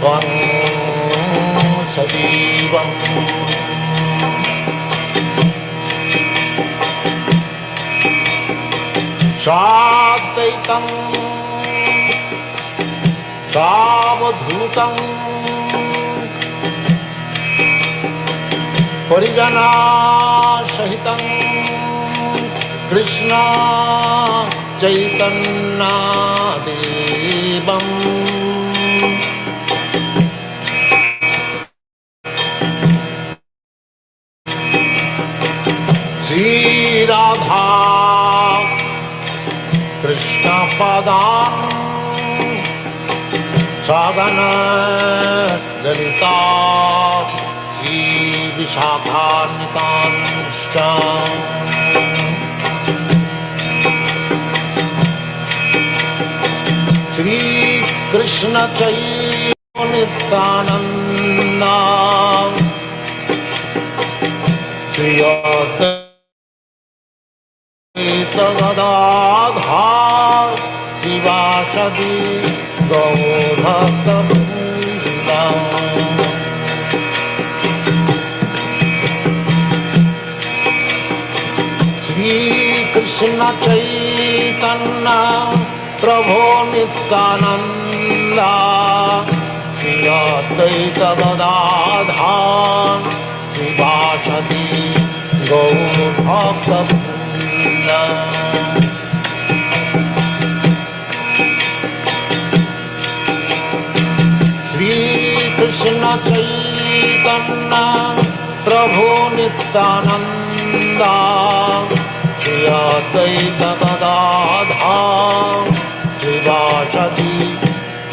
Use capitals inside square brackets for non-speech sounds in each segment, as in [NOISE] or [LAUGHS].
त्वं सजीवम् शादैतं तावधूतम् परिजनासहितं कृष्णा चैतन्नादि सदां साधन ललिता श्रीविशाखान्तांश्च श्रीकृष्णचैनितानन्दा श्री सच्चिदानन्दा सुै श्रीभाषति गौभक्त श्रीकृष्णचैतन्ना प्रभो नित्यानन्दा। श्र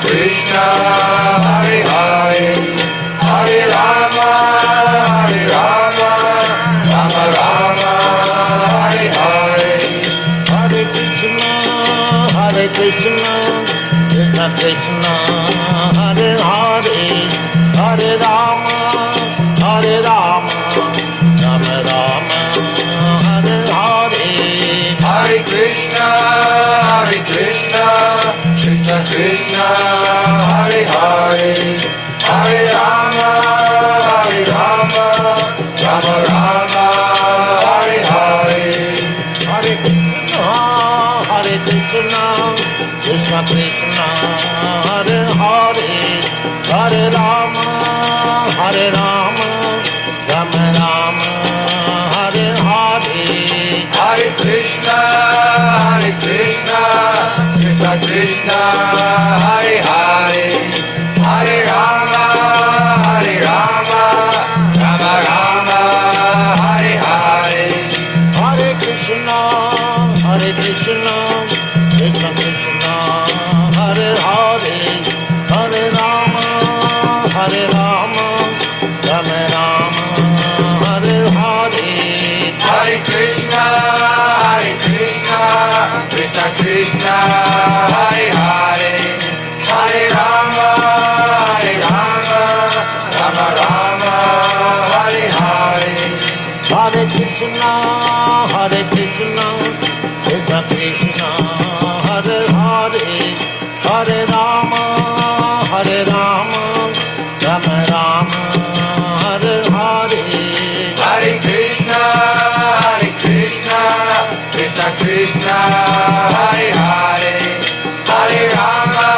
Krishna, Hare Hare. up with Krishna, Hare Krishna, Krishna Krishna, Hare Hare, Hare Rama, Hare Rama, Rama Rama, Hare Hare. Hare Krishna, Hare Krishna, Krishna Krishna, Hare Hare, Hare Rama,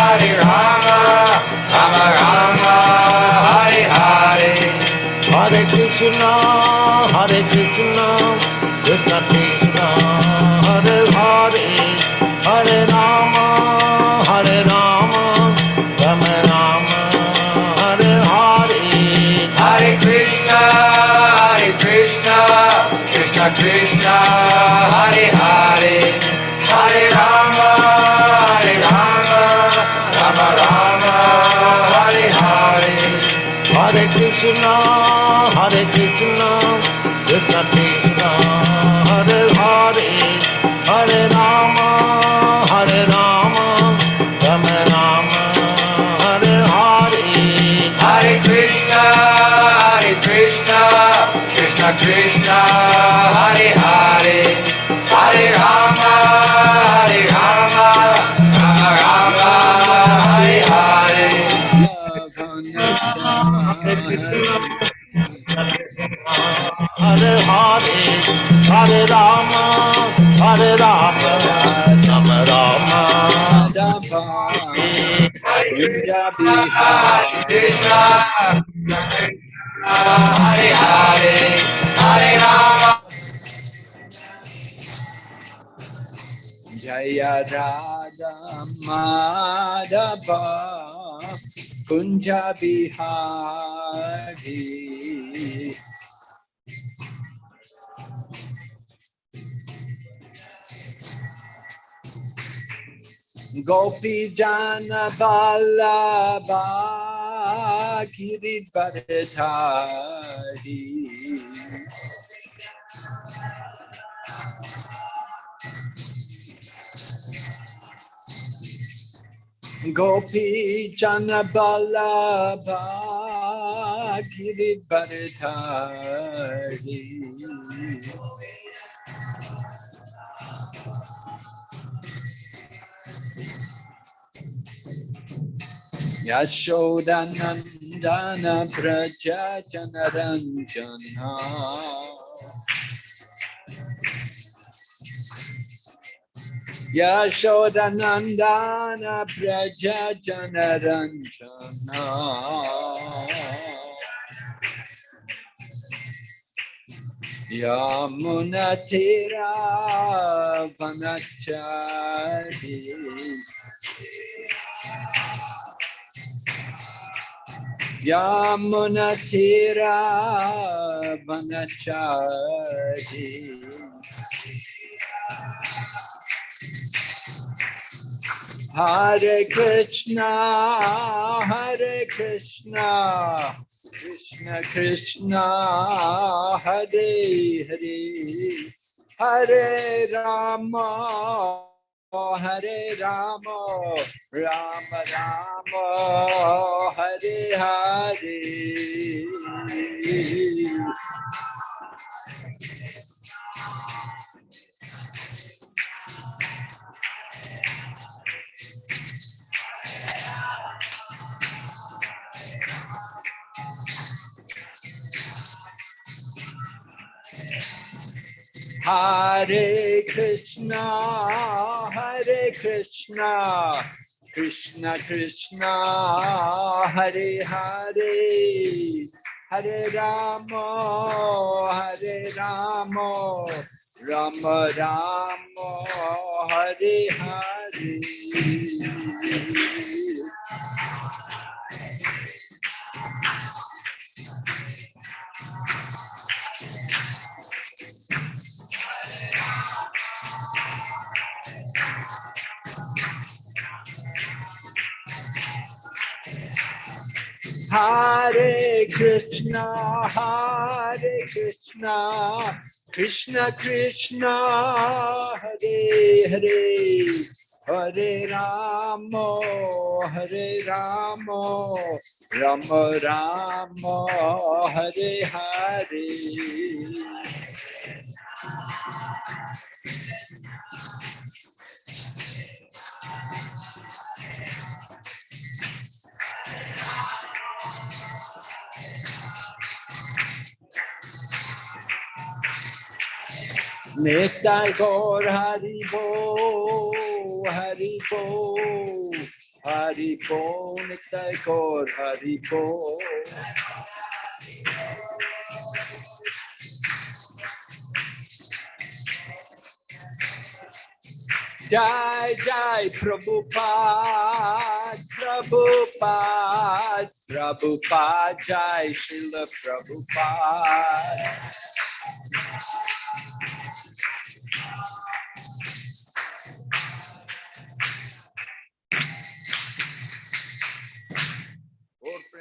Hare Rama, Rama Rama, Hare Hare. Hare Krishna, Krishna, Hare Hare, Hare Rama, Hare Rama, Rama Rama. Hare Hare, Hare Rama. Jaya Radha Madhava Kunja Bihari Gopi Jana Vallabha Giridharadhari Gopi Jana Vallabha Giridharadhari Yashodanandana Praja Janaranjana Yashodanandana Praja Janaranjana Yamunatira Yamunatira Vanachari Hare Krishna, Hare Krishna, Krishna Krishna, Hare Hare, Hare Rama, Hare Rama, Rama Rama, Hare Hare. Hare Krishna, Hare Krishna, Krishna Krishna, Hare Hare, Hare Rama, Hare Rama, Rama Rama, Hare Hare. Hare Krishna, Hare Krishna, Krishna Krishna, Hare Hare, Hare Rama, Hare Rama, Rama Rama, Hare Hare. Nitai Gaur Haribol, Haribol, Haribol, Nitai Gaur Haribol. Jai Jai Prabhupada, Prabhupada, Prabhupada, Jai Srila Prabhupada.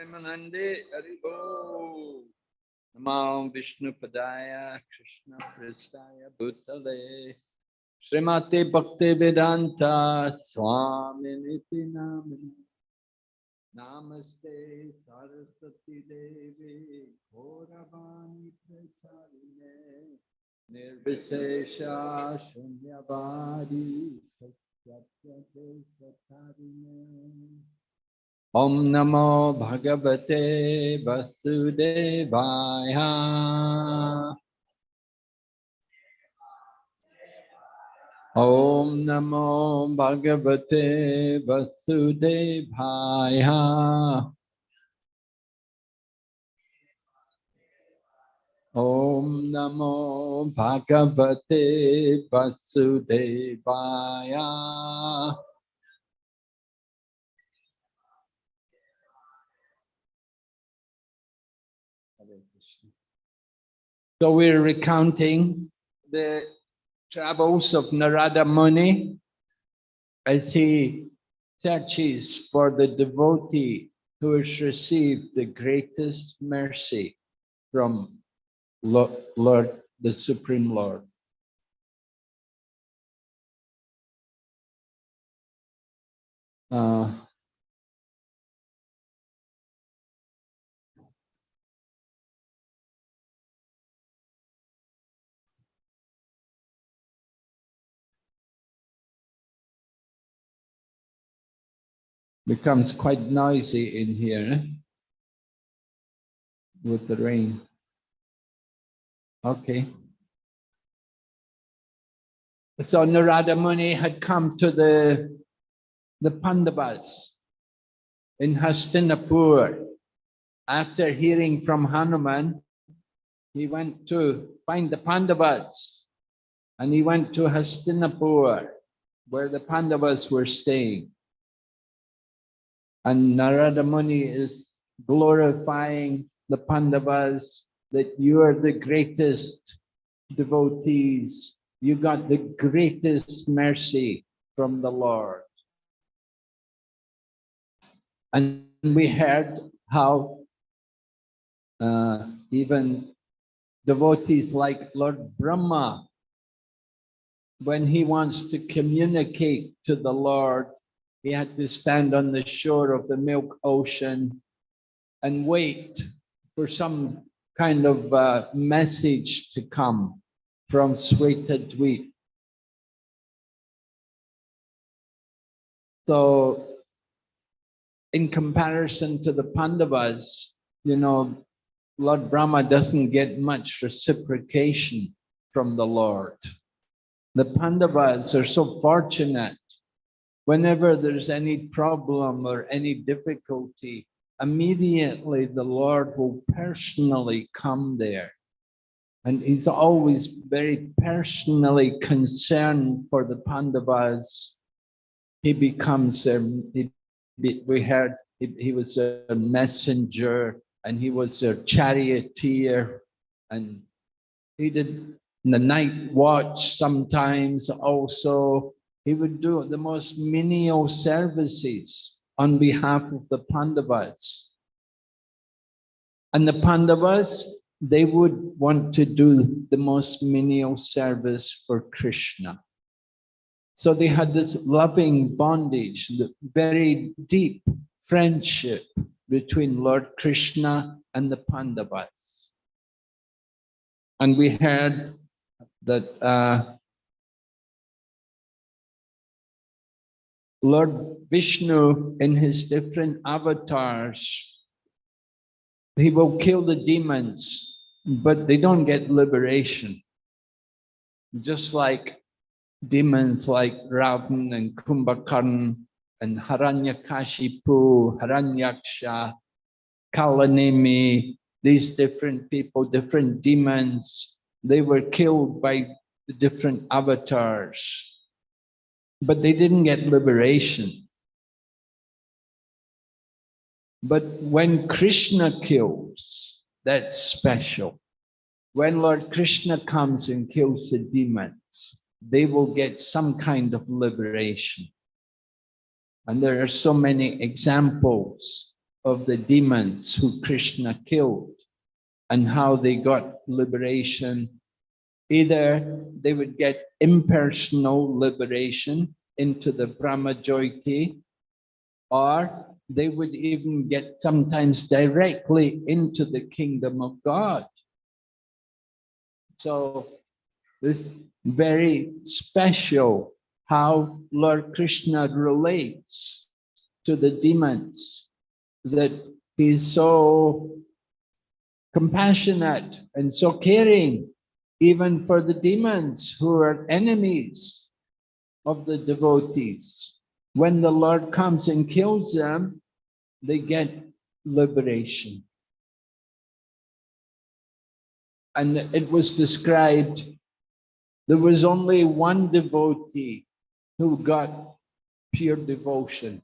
प्रेमानंदे हरिभो नमो विष्णुपदाय कृष्ण कृष्णाय भूतले। श्रीमते भक्ति वेदांत स्वामी नामिनि नमस्ते सरस्वती देवी, घोरवाणी प्रचारिणे। निर्विशेष शून्यवादी सत्य सत्य Shunyavadi Satyate Satarine Om Namo Bhagavate Vasudevaya. Om Namo Bhagavate Vasudevaya. Om So we're recounting the travels of Narada Muni as he searches for the devotee who has received the greatest mercy from Lo- Lord, the Supreme Lord. Uh, becomes quite noisy in here eh? with the rain. Okay. So Narada Muni had come to the, the Pandavas in Hastinapur. After hearing from Hanuman, he went to find the Pandavas and he went to Hastinapur where the Pandavas were staying. And Narada Muni is glorifying the Pandavas that you are the greatest devotees. You got the greatest mercy from the Lord. And we heard how uh, even devotees like Lord Brahma, when he wants to communicate to the Lord, he had to stand on the shore of the milk ocean and wait for some kind of uh, message to come from Swetadweep. So in comparison to the Pandavas, you know, Lord Brahma doesn't get much reciprocation from the Lord. The Pandavas are so fortunate. Whenever there's any problem or any difficulty, immediately the Lord will personally come there. And he's always very personally concerned for the Pandavas. He becomes, a, he, we heard he, he was a messenger and he was a charioteer and he did the night watch sometimes also. He would do the most menial services on behalf of the Pandavas. And the Pandavas, they would want to do the most menial service for Krishna. So they had this loving bondage, the very deep friendship between Lord Krishna and the Pandavas. And we heard that uh, Lord Vishnu in his different avatars, he will kill the demons, but they don't get liberation. Just like demons like Ravan and Kumbhakarn and Hiranyakashipu, Hiranyaksha, Kalanemi, these different people, different demons, they were killed by the different avatars but they didn't get liberation. But when Krishna kills, that's special. When Lord Krishna comes and kills the demons, they will get some kind of liberation. And there are so many examples of the demons who Krishna killed and how they got liberation Either they would get impersonal liberation into the Brahma Jyoti, or they would even get sometimes directly into the kingdom of God. So this very special how Lord Krishna relates to the demons, that he's so compassionate and so caring even for the demons who are enemies of the devotees. When the Lord comes and kills them, they get liberation. And it was described, there was only one devotee who got pure devotion.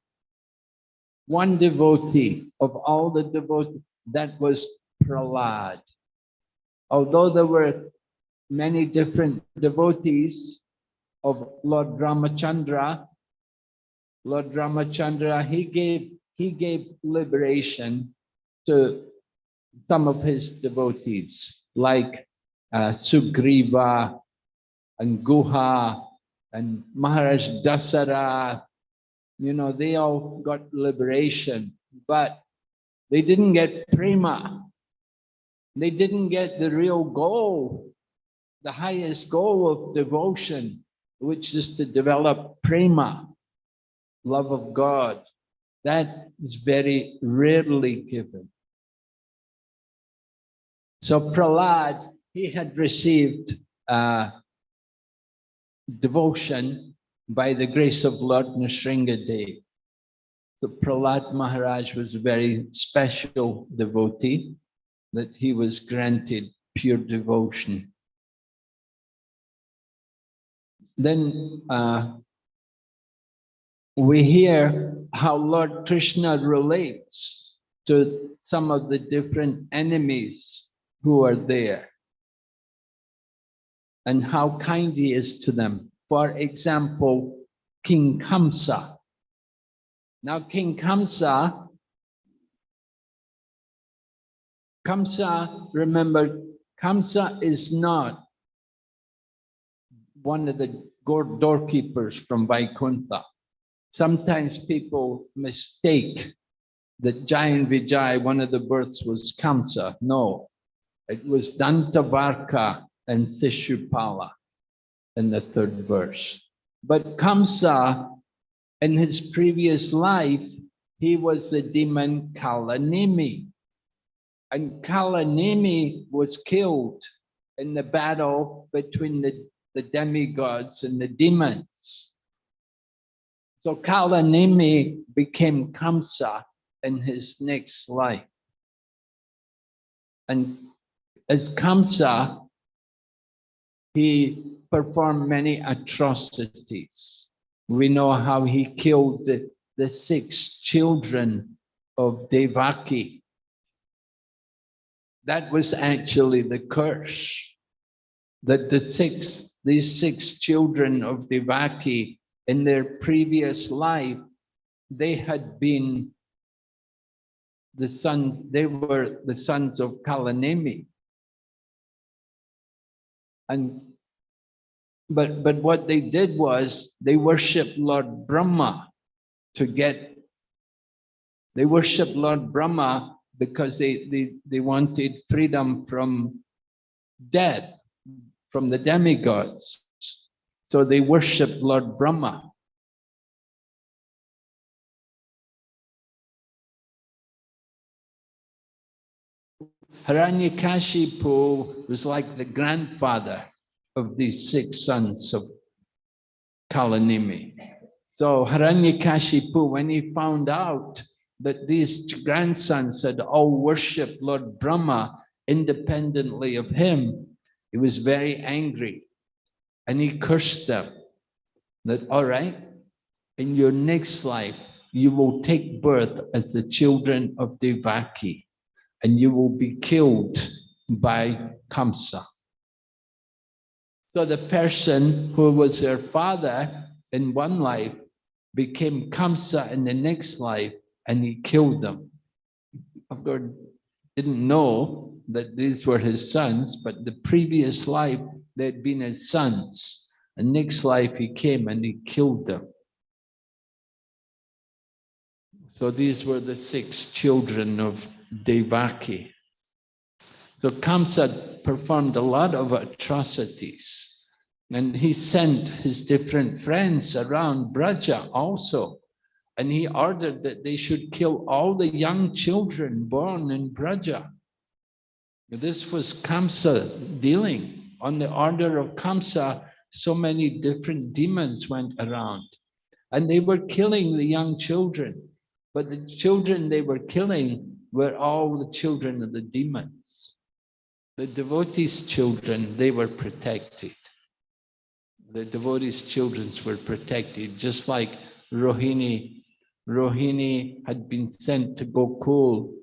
One devotee of all the devotees, that was Prahlad. Although there were many different devotees of Lord Ramachandra. Lord Ramachandra, he gave, he gave liberation to some of his devotees, like uh, Sugriva and Guha and Maharaj Dasara. You know, they all got liberation, but they didn't get prema. They didn't get the real goal the highest goal of devotion, which is to develop prema, love of God. That is very rarely given. So Prahlad, he had received uh, devotion by the grace of Lord Nrsingadev. So Prahlad Maharaj was a very special devotee that he was granted pure devotion then uh, we hear how Lord Krishna relates to some of the different enemies who are there and how kind he is to them. For example, King Kamsa. Now, King Kamsa, Kamsa, remember, Kamsa is not one of the doorkeepers from Vaikuntha. Sometimes people mistake that Jayan Vijay, one of the births was Kamsa. No, it was Dantavakra and Sishupala in the third verse. But Kamsa, in his previous life, he was the demon Kalanemi. And Kalanemi was killed in the battle between the the demigods and the demons. So Kalanemi became Kamsa in his next life. And as Kamsa, he performed many atrocities. We know how he killed the, the six children of Devaki. That was actually the curse that the six these six children of Devaki in their previous life, they had been the sons, they were the sons of Kalanemi. And but but what they did was they worshiped Lord Brahma to get they worshiped Lord Brahma because they they they wanted freedom from death from the demigods so they worshiped Lord Brahma Hiranyakashipu was like the grandfather of these six sons of Kalanemi. So Hiranyakashipu, when he found out that these grandsons had all worshipped Lord Brahma independently of him, he was very angry and he cursed them that, all right, in your next life, you will take birth as the children of Devaki and you will be killed by Kamsa. So the person who was their father in one life became Kamsa in the next life and he killed them. Of course, didn't know that these were his sons, but the previous life they'd been his sons. And next life he came and he killed them. So these were the six children of Devaki. So Kamsa performed a lot of atrocities and he sent his different friends around Braja also. And he ordered that they should kill all the young children born in Braja. This was Kamsa dealing. On the order of Kamsa, so many different demons went around. And they were killing the young children. But the children they were killing were all the children of the demons. The devotees' children, they were protected. The devotees' children were protected, just like Rohini. Rohini had been sent to Gokul,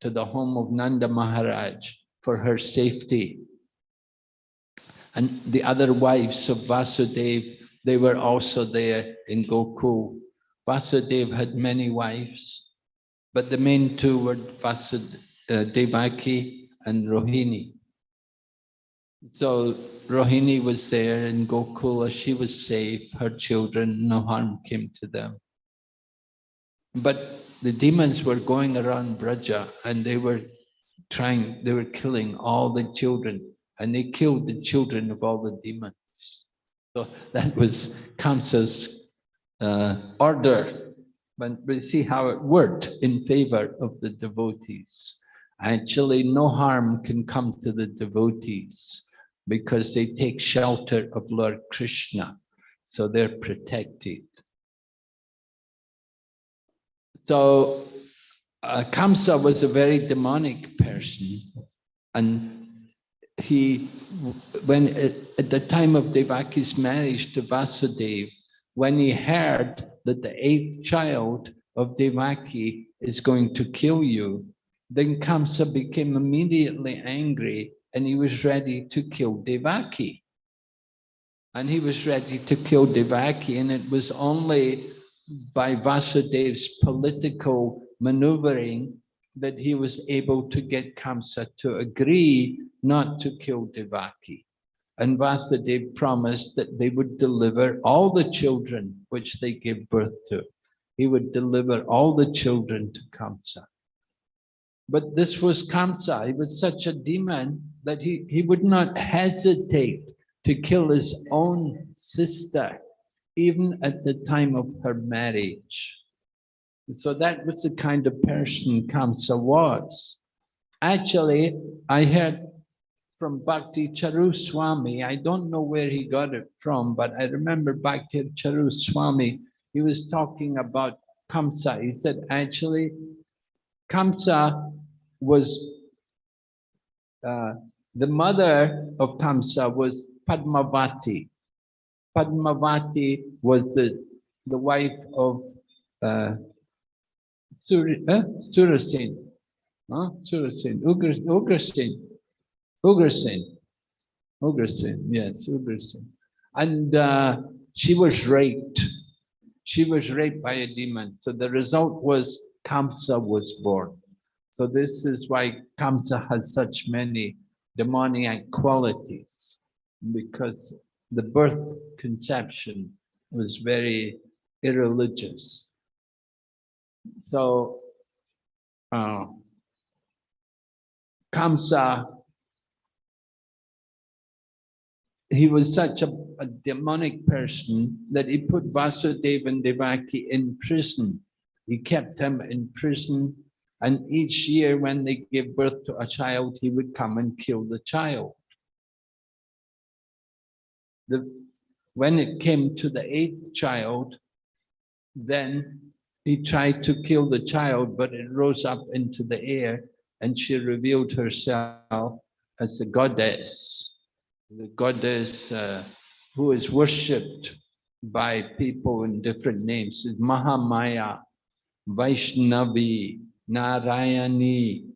to the home of Nanda Maharaj for her safety. And the other wives of Vasudev, they were also there in Gokul. Vasudev had many wives, but the main two were Vasud, and Rohini. So Rohini was there in Gokula, she was safe, her children, no harm came to them. But the demons were going around Braja and they were trying, they were killing all the children and they killed the children of all the demons. So that was Kamsa's uh, order but we see how it worked in favor of the devotees. Actually, no harm can come to the devotees because they take shelter of Lord Krishna, so they're protected. So uh, Kamsa was a very demonic person, and he, when at the time of Devaki's marriage to Vasudeva, when he heard that the eighth child of Devaki is going to kill you, then Kamsa became immediately angry and he was ready to kill Devaki. And he was ready to kill Devaki and it was only by Vasudev's political maneuvering that he was able to get Kamsa to agree not to kill Devaki. And Vasudev promised that they would deliver all the children which they gave birth to. He would deliver all the children to Kamsa. But this was Kamsa. He was such a demon that he, he would not hesitate to kill his own sister, even at the time of her marriage. So that was the kind of person Kamsa was. Actually, I heard from Bhakti Charu Swami. I don't know where he got it from, but I remember Bhakti Charu Swami, he was talking about Kamsa. He said, actually, Kamsa was, uh, the mother of Kamsa was Padmavati. Padmavati was the, the wife of uh, Sur uh, Surasen, huh? Surasen, Ugrasen. Ugrasen. Ugrasen, yes, Ugrasen. And uh, she was raped. She was raped by a demon. So the result was Kamsa was born. So this is why Kamsa has such many demoniac qualities, because the birth conception was very irreligious. So uh, Kamsa, he was such a, a demonic person that he put Vasudeva and Devaki in prison. He kept them in prison and each year when they gave birth to a child, he would come and kill the child. The, when it came to the eighth child, then he tried to kill the child, but it rose up into the air and she revealed herself as the goddess, the goddess uh, who is worshipped by people in different names, Mahamaya, Vaishnavi, Narayani,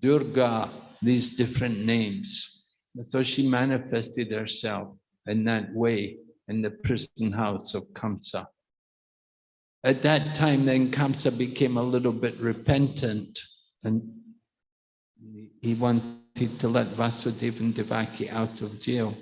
Durga, these different names. So she manifested herself in that way in the prison house of Kamsa. At that time, then Kamsa became a little bit repentant and he wanted to let Vasudeva and Devaki out of jail.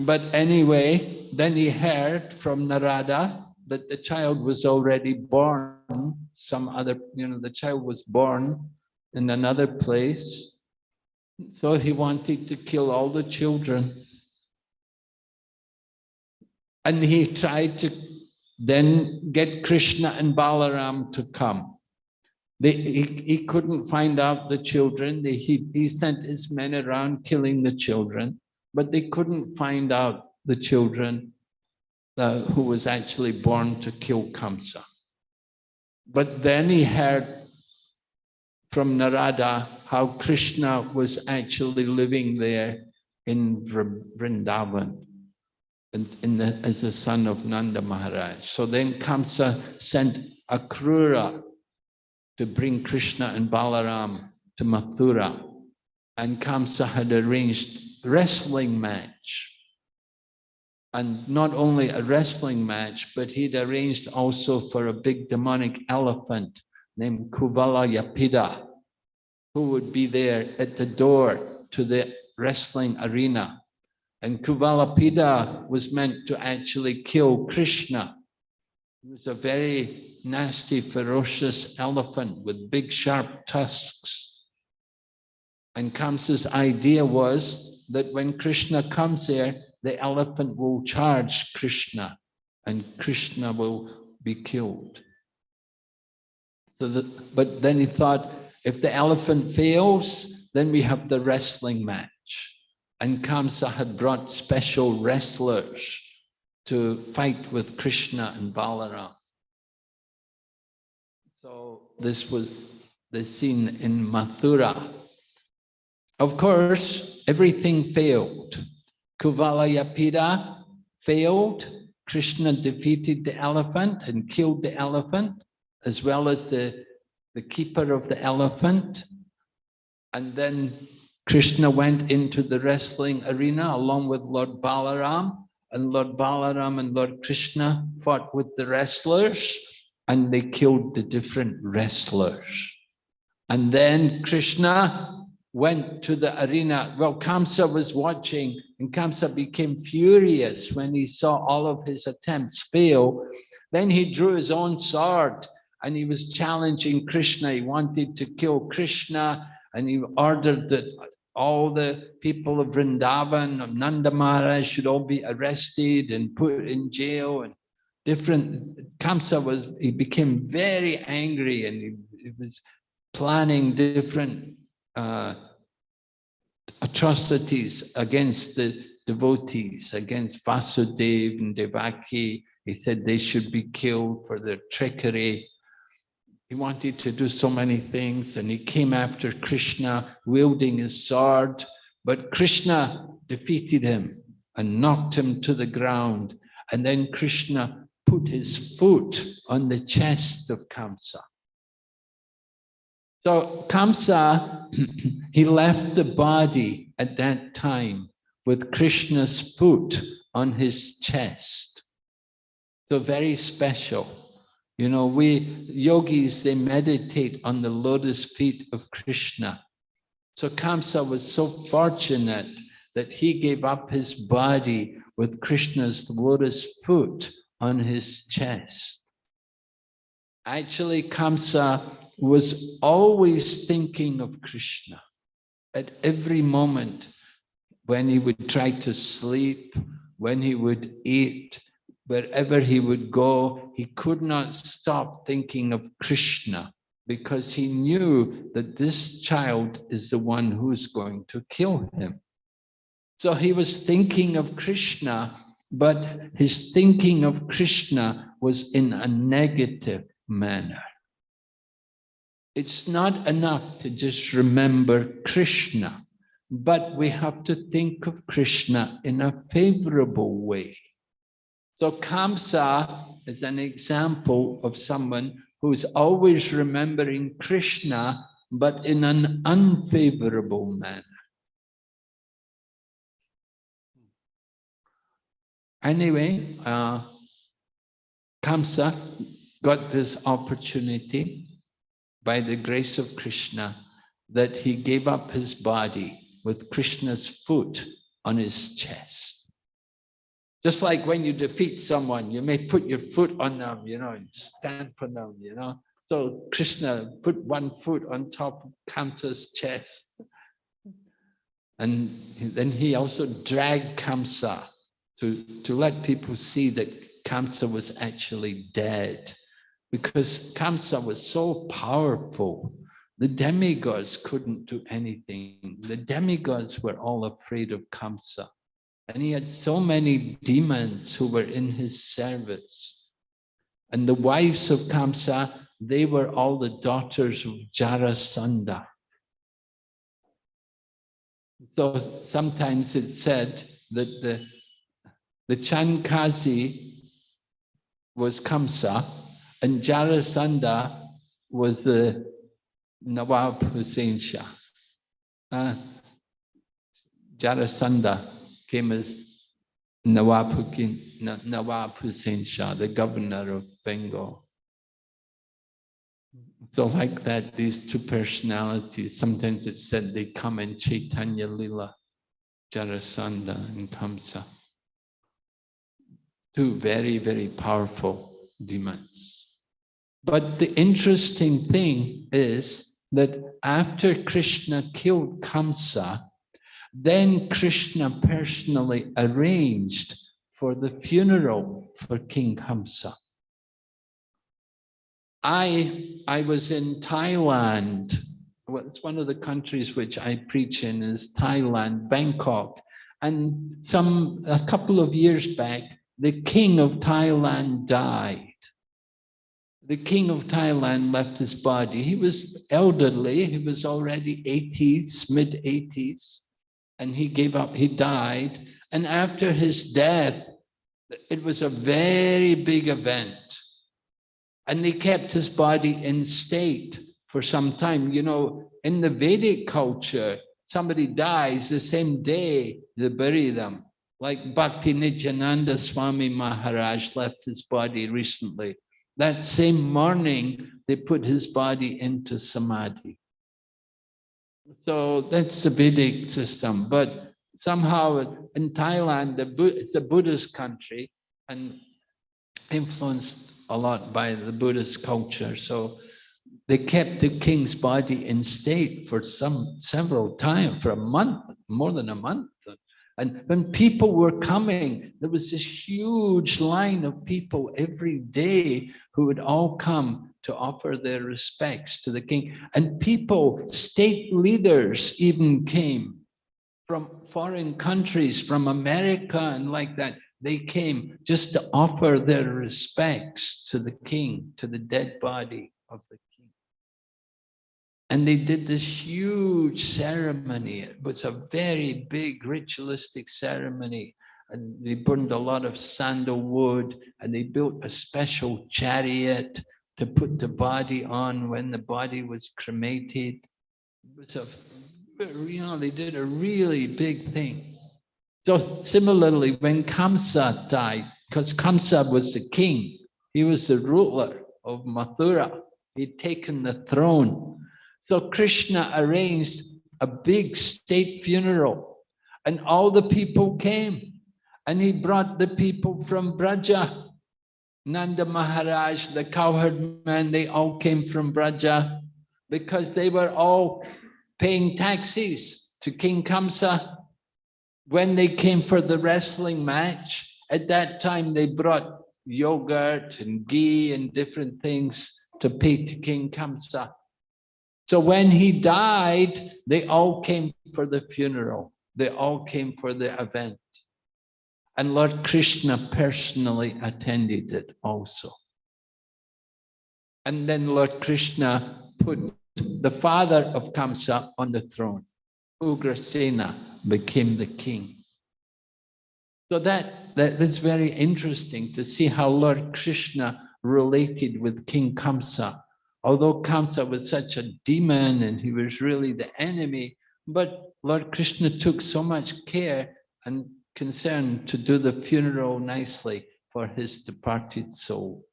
But anyway, then he heard from Narada that the child was already born some other, you know, the child was born in another place. So he wanted to kill all the children. And he tried to then get Krishna and Balaram to come. They, he, he couldn't find out the children. They, he, he sent his men around killing the children, but they couldn't find out the children uh, who was actually born to kill Kamsa. But then he heard from Narada how Krishna was actually living there in Vrindavan in, in the, as the son of Nanda Maharaj. So then Kamsa sent Akrura to bring Krishna and Balaram to Mathura. And Kamsa had arranged wrestling match and not only a wrestling match, but he'd arranged also for a big demonic elephant named Kuvalayapida, who would be there at the door to the wrestling arena. And Kuvalapida was meant to actually kill Krishna. He was a very nasty, ferocious elephant with big, sharp tusks. And Kamsa's idea was that when Krishna comes there, the elephant will charge Krishna and Krishna will be killed. So that, but then he thought, if the elephant fails, then we have the wrestling match. And Kamsa had brought special wrestlers to fight with Krishna and Balaram. So this was the scene in Mathura. Of course, everything failed. Kuvalayapida failed. Krishna defeated the elephant and killed the elephant, as well as the, the keeper of the elephant. And then Krishna went into the wrestling arena along with Lord Balaram, and Lord Balaram and Lord Krishna fought with the wrestlers, and they killed the different wrestlers. And then Krishna went to the arena. Well, Kamsa was watching and Kamsa became furious when he saw all of his attempts fail. Then he drew his own sword and he was challenging Krishna. He wanted to kill Krishna and he ordered that all the people of Vrindavan, of Nanda Maharaj should all be arrested and put in jail and different. Kamsa was, he became very angry and he, he was planning different uh, atrocities against the devotees, against Vasudev and Devaki. He said they should be killed for their trickery. He wanted to do so many things and he came after Krishna wielding his sword, but Krishna defeated him and knocked him to the ground. And then Krishna put his foot on the chest of Kamsa. So Kamsa, [CLEARS THROAT] he left the body at that time with Krishna's foot on his chest. So very special. You know, we yogis, they meditate on the lotus feet of Krishna. So Kamsa was so fortunate that he gave up his body with Krishna's lotus foot on his chest. Actually, Kamsa was always thinking of Krishna at every moment when he would try to sleep, when he would eat, wherever he would go, he could not stop thinking of Krishna because he knew that this child is the one who's going to kill him. So he was thinking of Krishna, but his thinking of Krishna was in a negative manner. It's not enough to just remember Krishna, but we have to think of Krishna in a favorable way. So Kamsa is an example of someone who's always remembering Krishna, but in an unfavorable manner. Anyway, uh, Kamsa got this opportunity by the grace of Krishna that he gave up his body with Krishna's foot on his chest. Just like when you defeat someone, you may put your foot on them, you know, and stamp on them, you know. So Krishna put one foot on top of Kamsa's chest. And then he also dragged Kamsa to, to let people see that Kamsa was actually dead. Because Kamsa was so powerful, the demigods couldn't do anything. The demigods were all afraid of Kamsa. And he had so many demons who were in his service. And the wives of Kamsa, they were all the daughters of Jarasandha. So sometimes it's said that the, the Chand Kazi was Kamsa and Jarasandha was the Nawab Hussein Shah. Uh, Jarasandha Nawab Hussein Shah, the governor of Bengal. So like that, these two personalities, sometimes it's said they come in Chaitanya Lila, Jarasandha and Kamsa. Two very, very powerful demons. But the interesting thing is that after Krishna killed Kamsa, then Krishna personally arranged for the funeral for King Kamsa. I, I was in Thailand. Well, it's one of the countries which I preach in is Thailand, Bangkok. And some, a couple of years back, the king of Thailand died. The king of Thailand left his body. He was elderly. He was already 80s, mid 80s and he gave up, he died. And after his death, it was a very big event. And they kept his body in state for some time. You know, in the Vedic culture, somebody dies the same day they bury them. Like Bhakti Nityananda Swami Maharaj left his body recently. That same morning, they put his body into Samadhi. So that's the Vedic system. But somehow in Thailand, the, it's a Buddhist country and influenced a lot by the Buddhist culture. So they kept the king's body in state for some several time, for a month, more than a month. And when people were coming, there was this huge line of people every day who would all come to offer their respects to the king. And people, state leaders even came from foreign countries, from America and like that. They came just to offer their respects to the king, to the dead body of the king. And they did this huge ceremony. It was a very big ritualistic ceremony and they burned a lot of sandalwood and they built a special chariot to put the body on when the body was cremated. It was a, you know, they did a really big thing. So similarly, when Kamsa died, because Kamsa was the king, he was the ruler, of Mathura. He'd taken the throne. So Krishna arranged a big state funeral and all the people came and he brought the people from Braja. Nanda Maharaj, the cowherd man, they all came from Braja because they were all paying taxes to King Kamsa. When they came for the wrestling match, at that time they brought yogurt and ghee and different things to pay to King Kamsa. So when he died, they all came for the funeral. They all came for the event. And Lord Krishna personally attended it also. And then Lord Krishna put the father of Kamsa on the throne. Ugrasena became the king. So that, that that's very interesting to see how Lord Krishna related with King Kamsa. Although Kamsa was such a demon and he was really the enemy, but Lord Krishna took so much care and concern to do the funeral nicely for his departed soul.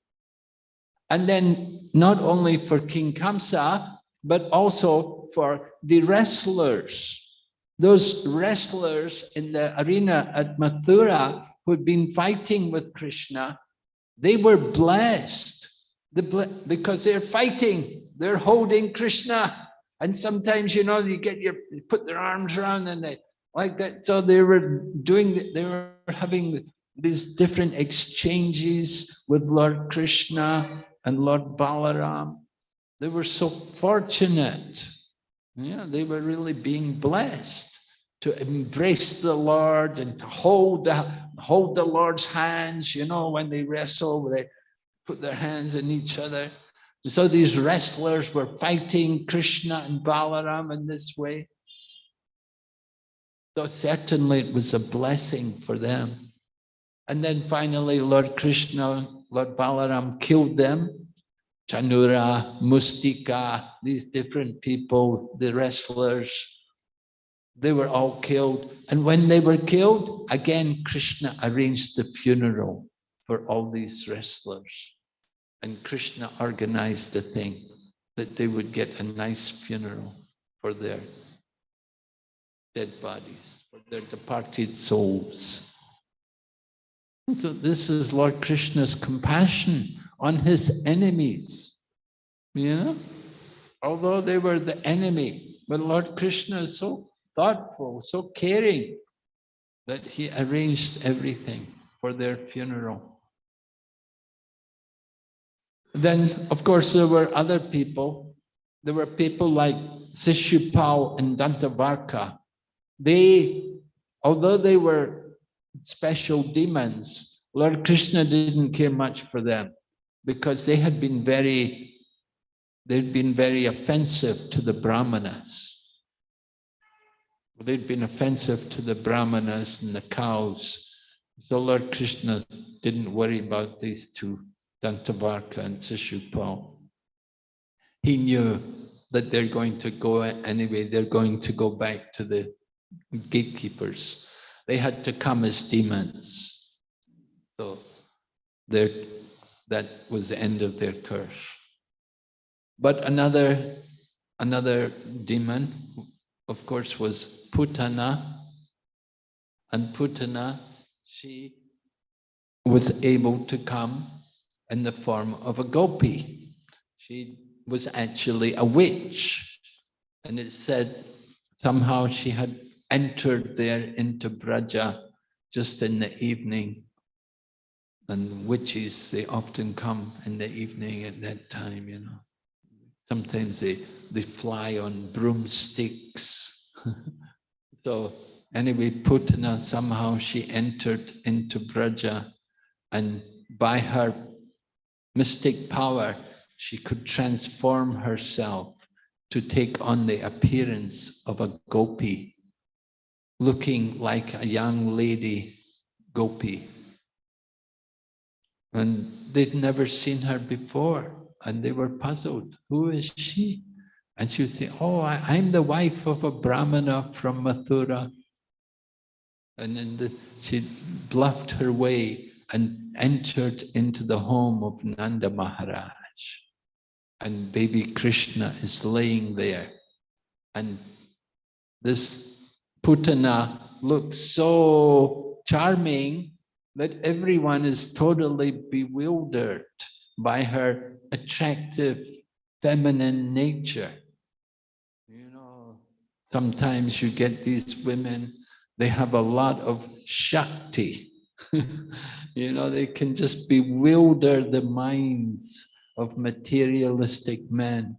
And then not only for King Kamsa, but also for the wrestlers. Those wrestlers in the arena at Mathura who'd been fighting with Krishna, they were blessed because they're fighting, they're holding Krishna. And sometimes, you know, you get your, you put their arms around and they like that. So they were doing, they were having these different exchanges with Lord Krishna and Lord Balaram. They were so fortunate. Yeah, they were really being blessed to embrace the Lord and to hold the hold the Lord's hands. You know, when they wrestle, they put their hands in each other. And so these wrestlers were fighting Krishna and Balaram in this way. So certainly it was a blessing for them. And then finally, Lord Krishna, Lord Balaram killed them. Chanura, Mustika, these different people, the wrestlers, they were all killed. And when they were killed, again, Krishna arranged the funeral for all these wrestlers. And Krishna organized the thing that they would get a nice funeral for their dead bodies, for their departed souls. So this is Lord Krishna's compassion on his enemies. You know, although they were the enemy, but Lord Krishna is so thoughtful, so caring that he arranged everything for their funeral. Then, of course, there were other people. There were people like Sishupal and Dantavakra. They, although they were special demons, Lord Krishna didn't care much for them because they had been very, they'd been very offensive to the Brahmanas. They'd been offensive to the Brahmanas and the cows. So Lord Krishna didn't worry about these two, Dantavakra and Sishupal. He knew that they're going to go anyway, they're going to go back to the gatekeepers. They had to come as demons. So they're that was the end of their curse. But another, another demon, of course, was Putana. And Putana, she was able to come in the form of a gopi. She was actually a witch. And it said somehow she had entered there into Braja just in the evening and witches, they often come in the evening at that time, you know. Sometimes they, they fly on broomsticks. [LAUGHS] so anyway, Putana, somehow she entered into Braja and by her mystic power, she could transform herself to take on the appearance of a gopi, looking like a young lady gopi. And they'd never seen her before and they were puzzled. Who is she? And she would say, oh, I, am the wife of a Brahmana from Mathura. And then the, she bluffed her way and entered into the home of Nanda Maharaj. And baby Krishna is laying there. And this Putana looks so charming that everyone is totally bewildered by her attractive feminine nature. You know, sometimes you get these women, they have a lot of Shakti. [LAUGHS] you know, they can just bewilder the minds of materialistic men.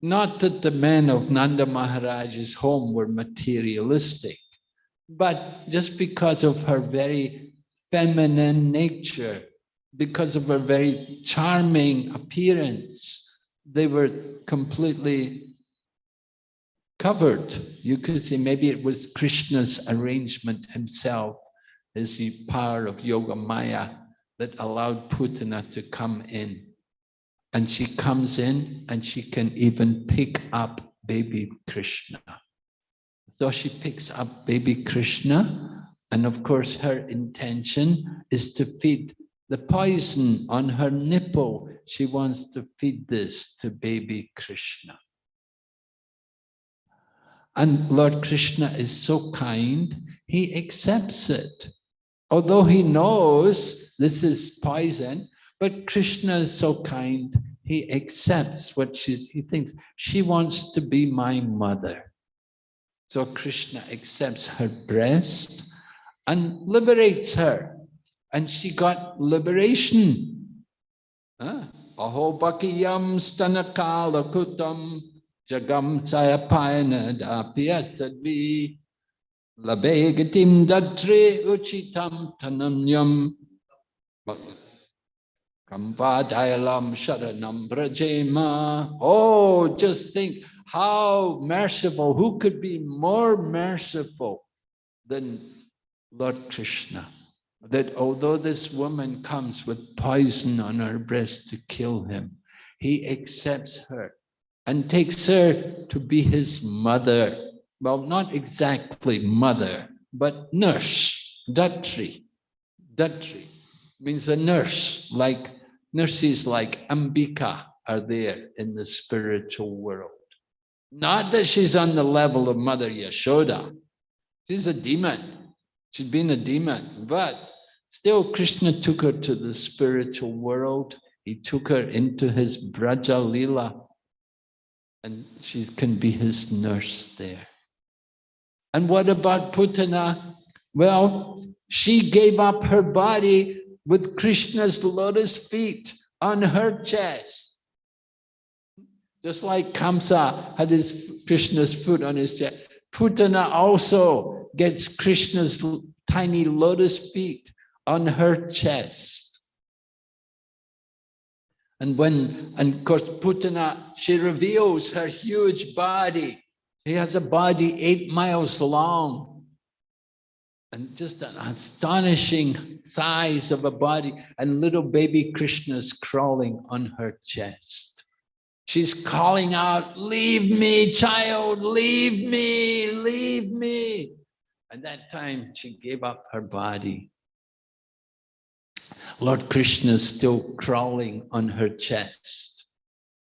Not that the men of Nanda Maharaj's home were materialistic, but just because of her very feminine nature, because of her very charming appearance, they were completely covered. You could say maybe it was Krishna's arrangement himself, his power of Yoga Maya that allowed Putana to come in. And she comes in and she can even pick up baby Krishna. So she picks up baby Krishna. And of course, her intention is to feed the poison on her nipple. She wants to feed this to baby Krishna. And Lord Krishna is so kind, he accepts it. Although he knows this is poison, but Krishna is so kind, he accepts what she's, he thinks, she wants to be my mother. So Krishna accepts her breast and liberates her. And she got liberation. Aho bakiyam stanakala jagam sayapayana dapyasadvi labegatim dadre uchitam tanamyam Kamvadayalam sharanam brajema. Oh, just think how merciful, who could be more merciful than Lord Krishna? That although this woman comes with poison on her breast to kill him, he accepts her and takes her to be his mother. Well, not exactly mother, but nurse, datri. Datri means a nurse, like nurses like Ambika are there in the spiritual world. Not that she's on the level of Mother Yashoda. She's a demon. She'd been a demon, but still Krishna took her to the spiritual world. He took her into his Braja Lila and she can be his nurse there. And what about Putana? Well, she gave up her body with Krishna's lotus feet on her chest. Just like Kamsa had his Krishna's foot on his chest. Putana also gets Krishna's tiny lotus feet on her chest. And when, and of course, Putana, she reveals her huge body. She has a body eight miles long and just an astonishing size of a body and little baby Krishna's crawling on her chest. She's calling out, leave me, child, leave me, leave me. At that time, she gave up her body. Lord Krishna is still crawling on her chest.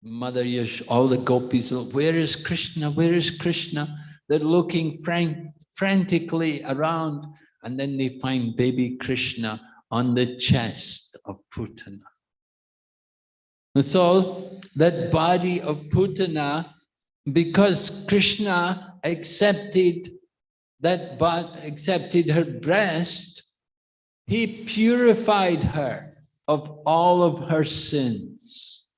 Mother Yash, all the gopis, where is Krishna? Where is Krishna? They're looking frank, frantically around and then they find baby Krishna on the chest of Putana. And so that body of Putana, because Krishna accepted that but accepted her breast, he purified her of all of her sins.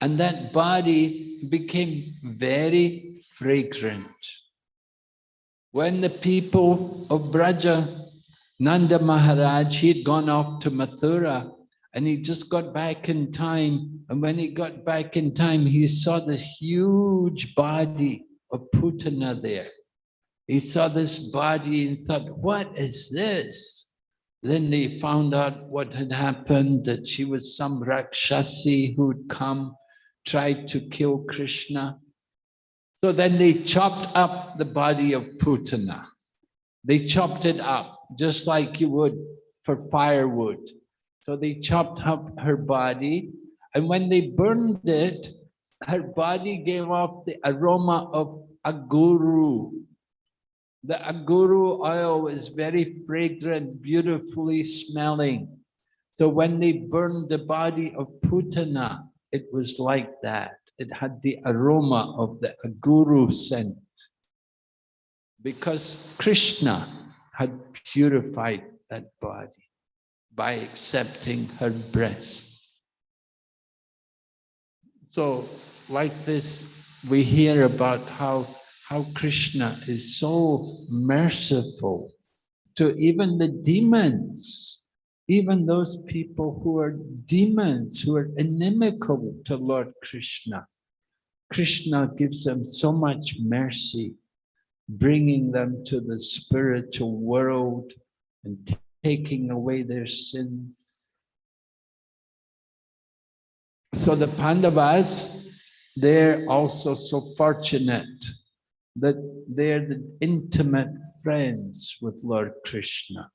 And that body became very fragrant. When the people of Braja, Nanda Maharaj, he had gone off to Mathura and he just got back in time. And when he got back in time, he saw this huge body of Putana there. He saw this body and thought, what is this? Then they found out what had happened, that she was some Rakshasi who'd come, tried to kill Krishna. So then they chopped up the body of Putana. They chopped it up just like you would for firewood. So they chopped up her body And when they burned it, her body gave off the aroma of aguru. The aguru oil is very fragrant, beautifully smelling. So when they burned the body of Putana, it was like that. It had the aroma of the aguru scent. Because Krishna had purified that body by accepting her breast. So like this, we hear about how, how Krishna is so merciful to even the demons, even those people who are demons, who are inimical to Lord Krishna. Krishna gives them so much mercy, bringing them to the spiritual world and taking away their sins. So the Pandavas, they're also so fortunate that they're the intimate friends with Lord Krishna.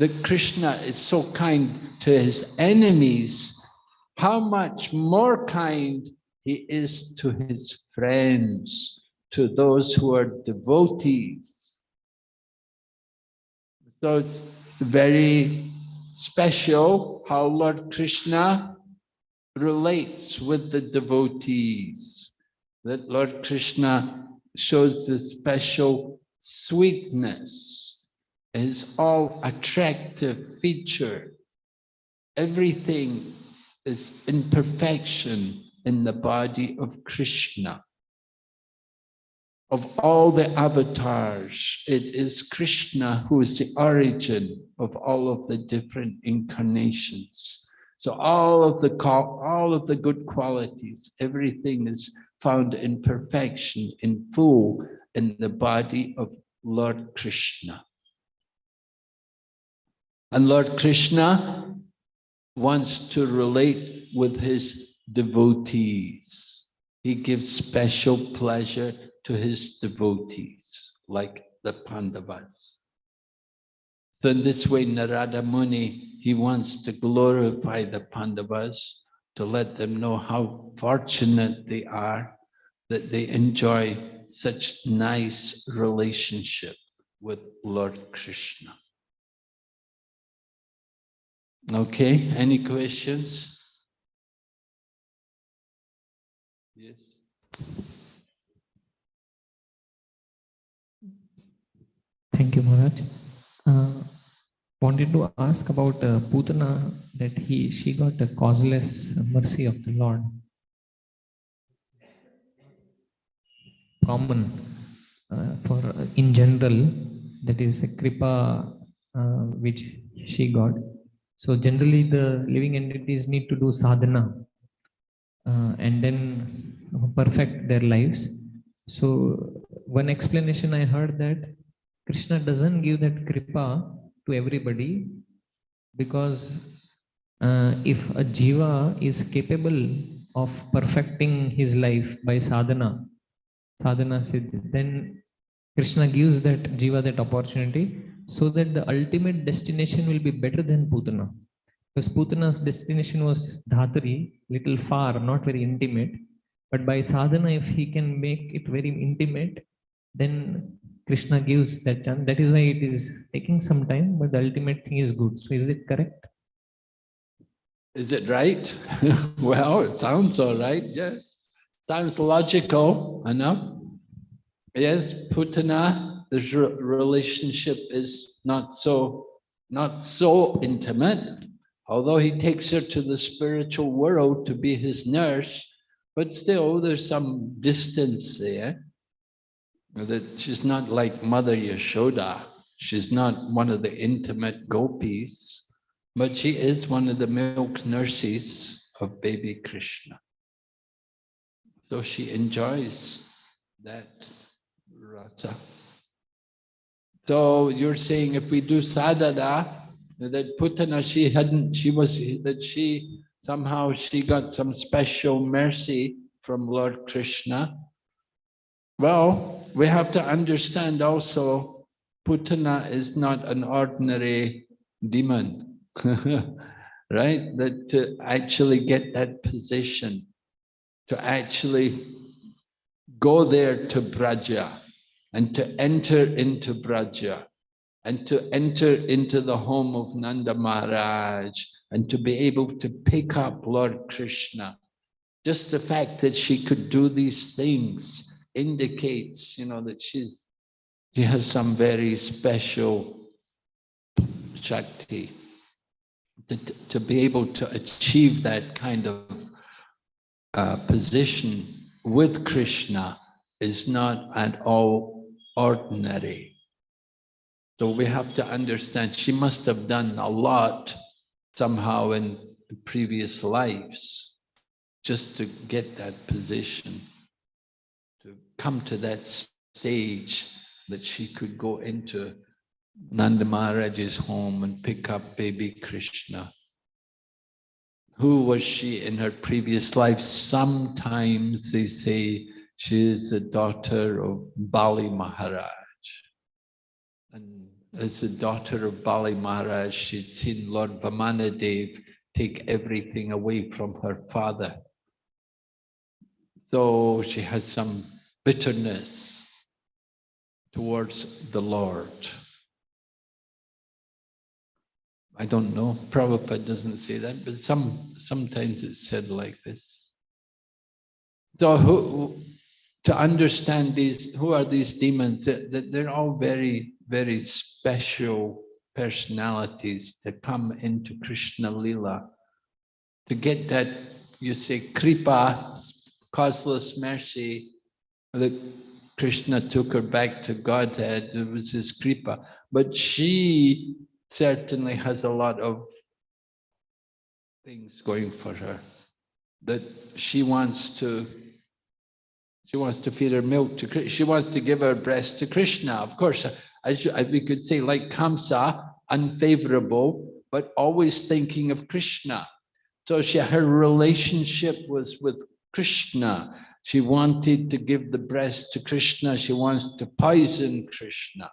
That Krishna is so kind to his enemies, how much more kind he is to his friends, to those who are devotees. So it's very special how Lord Krishna relates with the devotees, that Lord Krishna shows the special sweetness, is all attractive feature. Everything is in perfection in the body of Krishna. Of all the avatars, it is Krishna who is the origin of all of the different incarnations. So all of the all of the good qualities, everything is found in perfection, in full, in the body of Lord Krishna. And Lord Krishna wants to relate with his devotees. He gives special pleasure to his devotees, like the Pandavas. So in this way, Narada Muni, he wants to glorify the Pandavas to let them know how fortunate they are that they enjoy such nice relationship with Lord Krishna. Okay, any questions? Yes. Thank you, Maharaj. Uh, wanted to ask about uh, Putana that he she got the causeless mercy of the Lord. Common uh, for uh, in general, that is a kripa uh, which she got. So generally, the living entities need to do sadhana uh, and then perfect their lives. So one explanation I heard that Krishna doesn't give that kripa to everybody because uh, if a jiva is capable of perfecting his life by sadhana, sadhana siddhi, then Krishna gives that jiva that opportunity so that the ultimate destination will be better than Putana. Because Putana's destination was Dhatari, little far, not very intimate. But by sadhana, if he can make it very intimate, then Krishna gives that chance. That is why it is taking some time, but the ultimate thing is good. So is it correct? Is it right? [LAUGHS] well, it sounds all right, yes. Sounds logical enough. Yes, Putana, the relationship is not so not so intimate, although he takes her to the spiritual world to be his nurse, but still there's some distance there that she's not like Mother Yashoda. She's not one of the intimate gopis, but she is one of the milk nurses of baby Krishna. So she enjoys that rasa. So you're saying if we do sadhana, that Putana, she hadn't, she was, that she, somehow she got some special mercy from Lord Krishna. Well, we have to understand also, Putana is not an ordinary demon. [LAUGHS] right? That to actually get that position, to actually go there to Braja and to enter into Braja and to enter into the home of Nanda Maharaj and to be able to pick up Lord Krishna. Just the fact that she could do these things indicates, you know, that she's she has some very special Shakti. To, to be able to achieve that kind of uh, position with Krishna is not at all ordinary. So we have to understand she must have done a lot somehow in previous lives just to get that position, to come to that stage that she could go into Nanda Maharaj's home and pick up baby Krishna. Who was she in her previous life? Sometimes they say she is the daughter of Bali Maharaj. And as the daughter of Bali Maharaj, she'd seen Lord Vamanadev take everything away from her father. So she has some bitterness towards the Lord. I don't know, Prabhupada doesn't say that, but some sometimes it's said like this. So who, to understand these, who are these demons? That they're all very, very special personalities that come into Krishna Lila. To get that, you say, Kripa, causeless mercy, that Krishna took her back to Godhead, it was his Kripa. But she certainly has a lot of things going for her that she wants to she wants to feed her milk to she wants to give her breast to krishna. Of course as, as we could say like kamsa unfavorable but always thinking of krishna. So she her relationship was with krishna. She wanted to give the breast to krishna. She wants to poison krishna.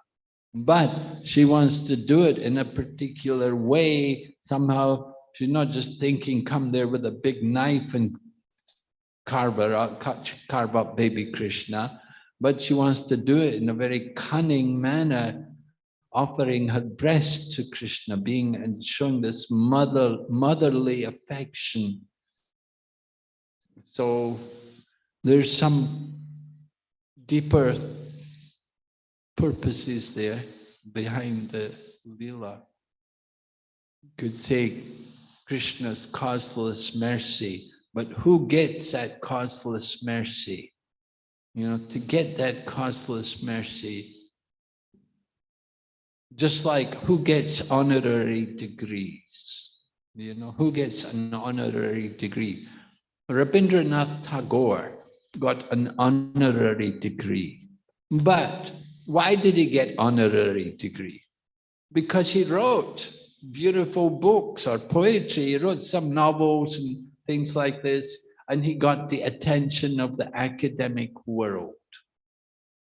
But she wants to do it in a particular way. Somehow she's not just thinking, come there with a big knife and carve, out, carve up baby Krishna, but she wants to do it in a very cunning manner, offering her breast to Krishna, being and showing this mother, motherly affection. So there's some deeper purposes there behind the lila. Could say Krishna's causeless mercy, but who gets that causeless mercy? You know, to get that causeless mercy, just like who gets honorary degrees? You know, who gets an honorary degree? Rabindranath Tagore got an honorary degree, but why did he get honorary degree? Because he wrote beautiful books or poetry. He wrote some novels and things like this, and he got the attention of the academic world.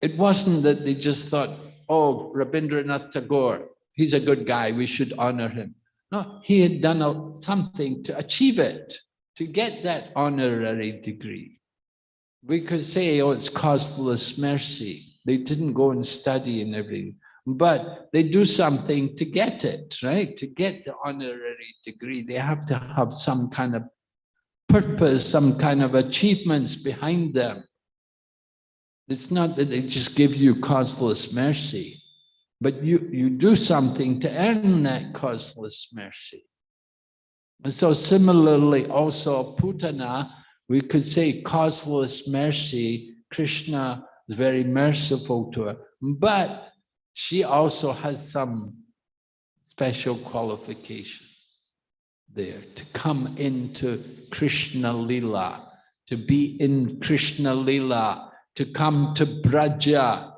It wasn't that they just thought, oh, Rabindranath Tagore, he's a good guy, we should honor him. No, he had done a, something to achieve it, to get that honorary degree. We could say, oh, it's causeless mercy. They didn't go and study and everything, but they do something to get it, right? To get the honorary degree, they have to have some kind of purpose, some kind of achievements behind them. It's not that they just give you causeless mercy, but you, you do something to earn that causeless mercy. And so similarly, also Putana, we could say causeless mercy, Krishna is very merciful to her, but she also has some special qualifications there to come into Krishna Lila, to be in Krishna Lila, to come to Braja,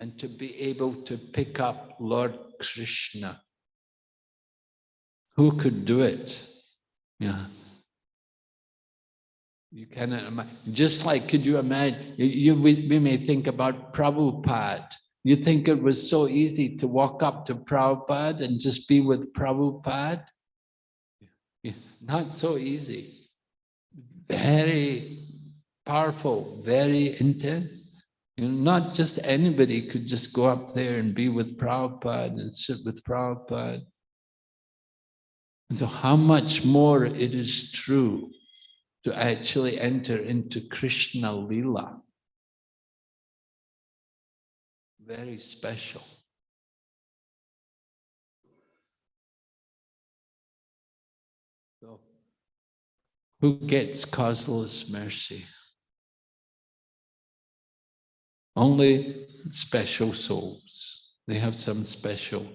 and to be able to pick up Lord Krishna. Who could do it? Yeah. You cannot imagine. Just like, could you imagine, you, we, we may think about Prabhupada. You think it was so easy to walk up to Prabhupada and just be with Prabhupada? Not so easy. Very powerful, very intense. You know, not just anybody could just go up there and be with Prabhupada and sit with Prabhupada. And so how much more it is true to actually enter into Krishna Lila. Very special. Who gets causeless mercy? Only special souls. They have some special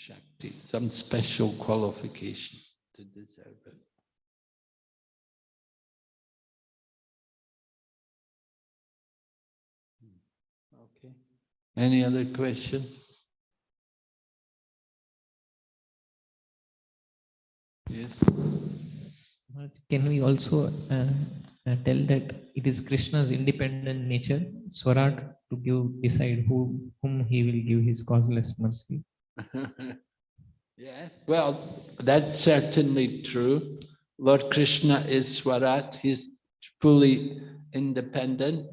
Shakti, some special qualification to deserve it. Okay. Any other question? Yes. Can we also uh, uh, tell that it is Krishna's independent nature, Swarat, to give decide who whom he will give his causeless mercy? [LAUGHS] Yes, well, that's certainly true. Lord Krishna is Swarat, he's fully independent.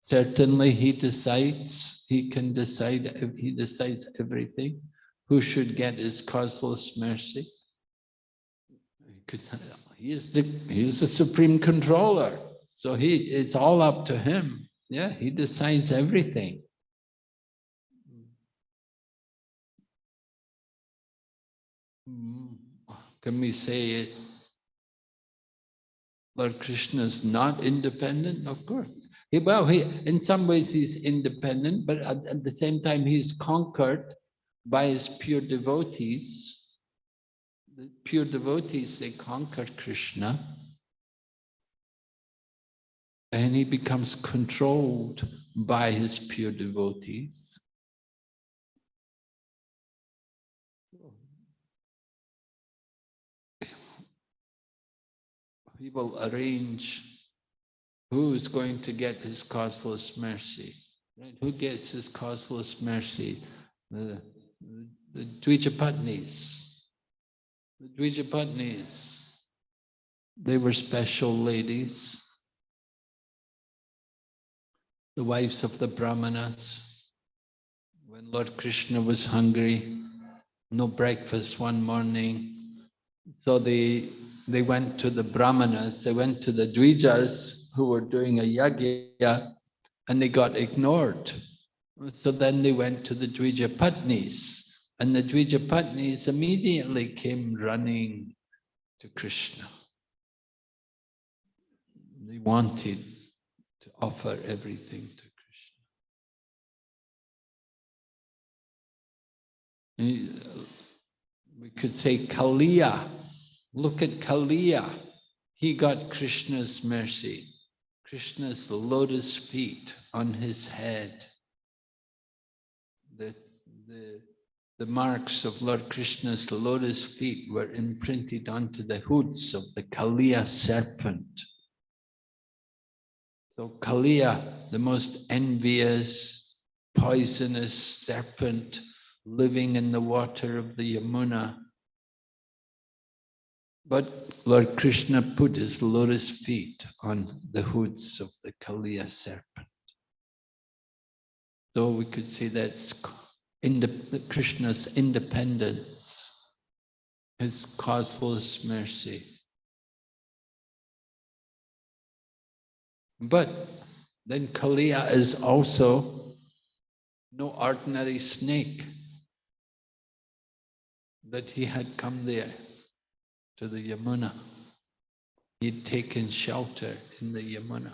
Certainly he decides, he can decide, he decides everything. Who should get his causeless mercy? He could- He is the, he's the supreme controller. So he, it's all up to him. Yeah, he decides everything. Mm, Can we say it? Lord Krishna is not independent? Of course. He, well, he, in some ways he's independent, but at, at the same time he's conquered by his pure devotees. The pure devotees, they conquer Krishna. And he becomes controlled by his pure devotees. He will arrange who's going to get his causeless mercy. Right? Who gets his causeless mercy? The, the, the Dvijapatnis. The Dvijapatnis. They were special ladies. The wives of the Brahmanas. When Lord Krishna was hungry, no breakfast one morning. So they, they went to the Brahmanas, they went to the Dvijas who were doing a yagya and they got ignored. So then they went to the Dvijapatnis and the Dvijapatnis immediately came running to Krishna. They wanted to offer everything to Krishna. Uh, we could say Kaliya. Look at Kaliya. He got Krishna's mercy. Krishna's lotus feet on his head. The, the, the marks of Lord Krishna's lotus feet were imprinted onto the hoods of the Kaliya serpent. So Kaliya, the most envious, poisonous serpent living in the water of the Yamuna. But Lord Krishna put his lotus feet on the hoods of the Kaliya serpent. So we could say that's Krishna's independence, his causeless mercy. But then Kaliya is also no ordinary snake that he had come there to the Yamuna. He'd taken shelter in the Yamuna.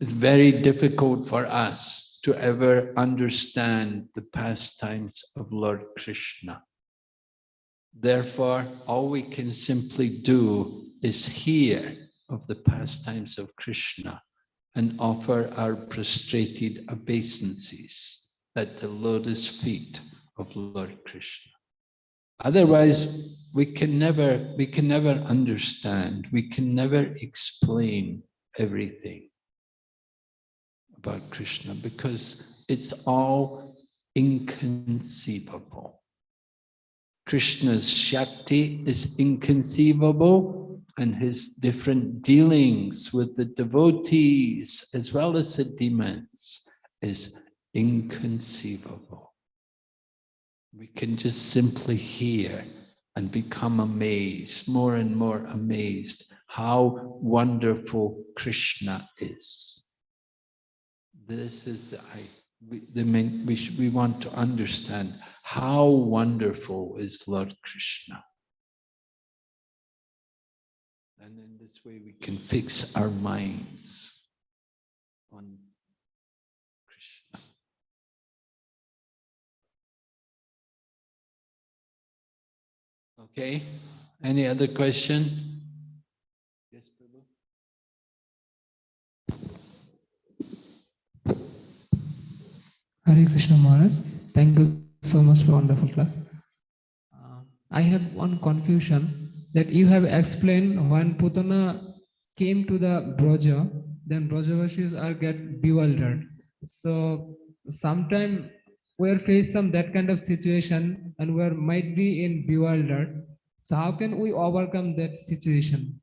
It's very difficult for us to ever understand the pastimes of Lord Krishna. Therefore, all we can simply do is hear of the pastimes of Krishna and offer our prostrated obeisances at the lotus feet of Lord Krishna. Otherwise, we can never, we can never understand, we can never explain everything about Krishna because it's all inconceivable. Krishna's Shakti is inconceivable and his different dealings with the devotees as well as the demons is inconceivable. We can just simply hear and become amazed, more and more amazed, how wonderful Krishna is. This is the, I, we, the main, we, should, we want to understand how wonderful is Lord Krishna. And in this way we can fix our minds on Krishna. Okay, any other question? Yes, Prabhu? Hare Krishna Maharaj, thank you so much for wonderful class. Uh, I have one confusion that you have explained when Putana came to the Broja, then Brajavashis are get bewildered. So sometime we're faced some that kind of situation and we might be in bewildered. So how can we overcome that situation?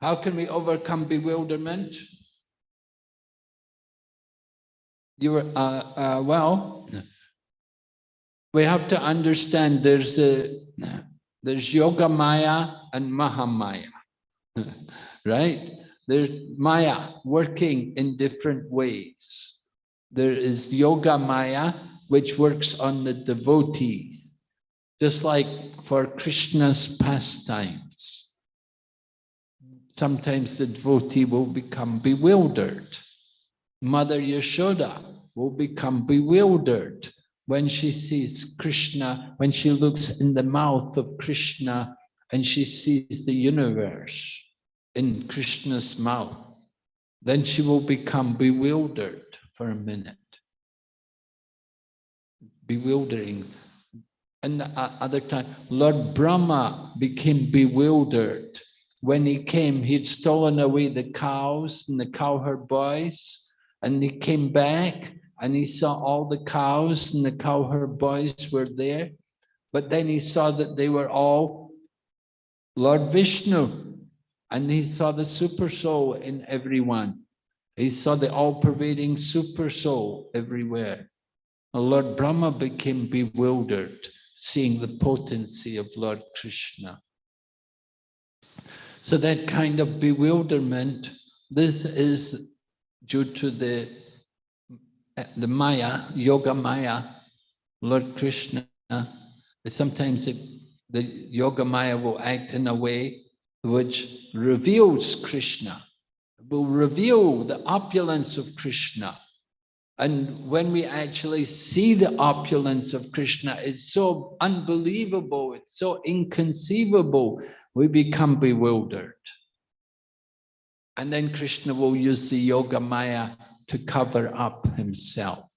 How can we overcome bewilderment? You uh, uh, well, we have to understand there's a, there's Yoga Maya and Mahamaya, [LAUGHS] right? There's Maya working in different ways. There is Yoga Maya, which works on the devotees, just like for Krishna's pastimes. Sometimes the devotee will become bewildered. Mother Yashoda will become bewildered when she sees Krishna, when she looks in the mouth of Krishna and she sees the universe in Krishna's mouth. Then she will become bewildered for a minute. Bewildering. And the uh, other time, Lord Brahma became bewildered. When he came, he'd stolen away the cows and the cowherd boys and he came back and he saw all the cows and the cowherd boys were there. But then he saw that they were all Lord Vishnu and he saw the super soul in everyone. He saw the all-pervading super soul everywhere. Lord Brahma became bewildered seeing the potency of Lord Krishna. So that kind of bewilderment, this is due to the, the Maya, Yoga Maya, Lord Krishna, sometimes it, the Yoga Maya will act in a way which reveals Krishna, will reveal the opulence of Krishna. And when we actually see the opulence of Krishna, it's so unbelievable, it's so inconceivable, we become bewildered. And then Krishna will use the Yoga Maya to cover up himself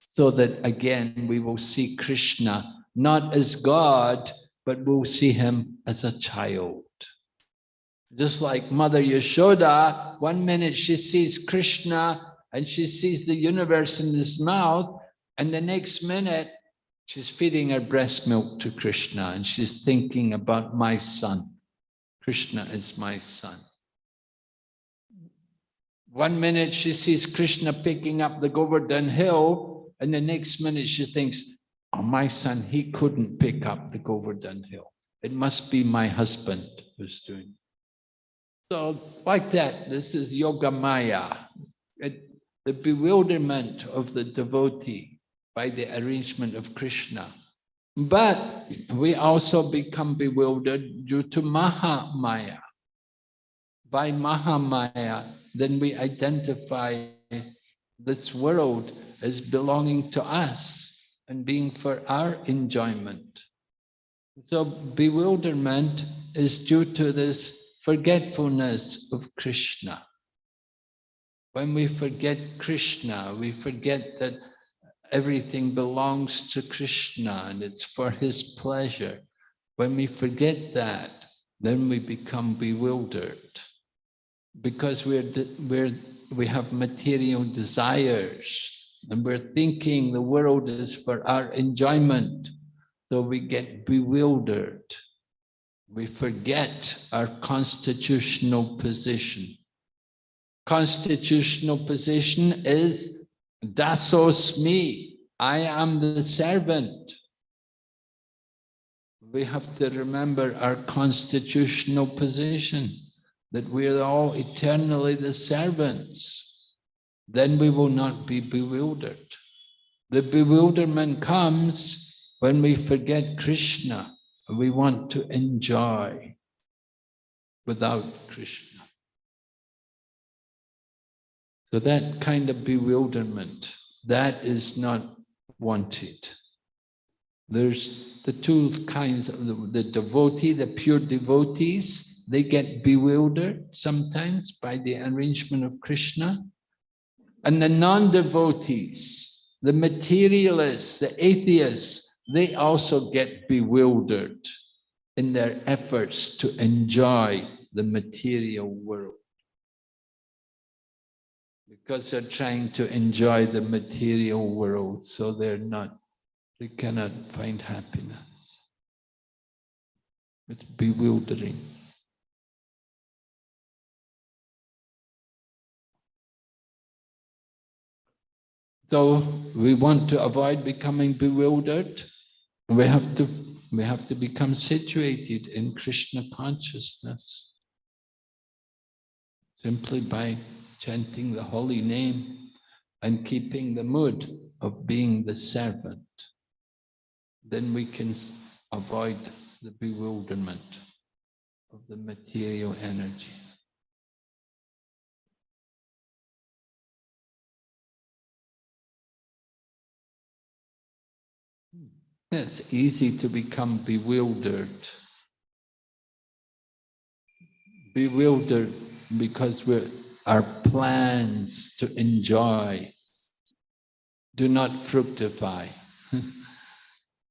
so that again we will see Krishna not as God, but we'll see him as a child. Just like Mother Yashoda, one minute she sees Krishna and she sees the universe in his mouth, and the next minute she's feeding her breast milk to Krishna and she's thinking about my son. Krishna is my son. One minute she sees Krishna picking up the Govardhan hill, and the next minute she thinks, oh, my son, he couldn't pick up the Govardhan hill. It must be my husband who's doing it. So like that, this is Yoga Maya, it, the bewilderment of the devotee by the arrangement of Krishna. But we also become bewildered due to Maha Maya. By Mahamaya, then we identify this world as belonging to us and being for our enjoyment. So bewilderment is due to this forgetfulness of Krishna. When we forget Krishna, we forget that everything belongs to Krishna and it's for his pleasure. When we forget that, then we become bewildered because we're, we're, we have material desires and we're thinking the world is for our enjoyment. So we get bewildered. We forget our constitutional position. Constitutional position is dasosmi. I am the servant. We have to remember our constitutional position, that we are all eternally the servants. Then we will not be bewildered. The bewilderment comes when we forget Krishna. and We want to enjoy without Krishna. So that kind of bewilderment, that is not wanted. There's the two kinds of the, the devotee, the pure devotees, they get bewildered sometimes by the arrangement of Krishna. And the non-devotees, the materialists, the atheists, they also get bewildered in their efforts to enjoy the material world. Because they're trying to enjoy the material world, so they're not, they cannot find happiness. It's bewildering. So we want to avoid becoming bewildered. We have to we have to become situated in Krishna consciousness simply by chanting the holy name and keeping the mood of being the servant. Then we can avoid the bewilderment of the material energy. It's easy to become bewildered. Bewildered because we're, our plans to enjoy do not fructify. [LAUGHS]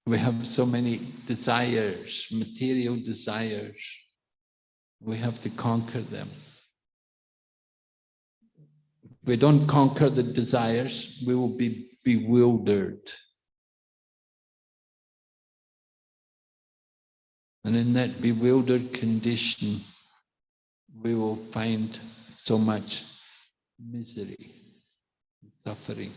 We have so many desires, material desires. We have to conquer them. If we don't conquer the desires, we will be bewildered. And in that bewildered condition, we will find so much misery, and suffering.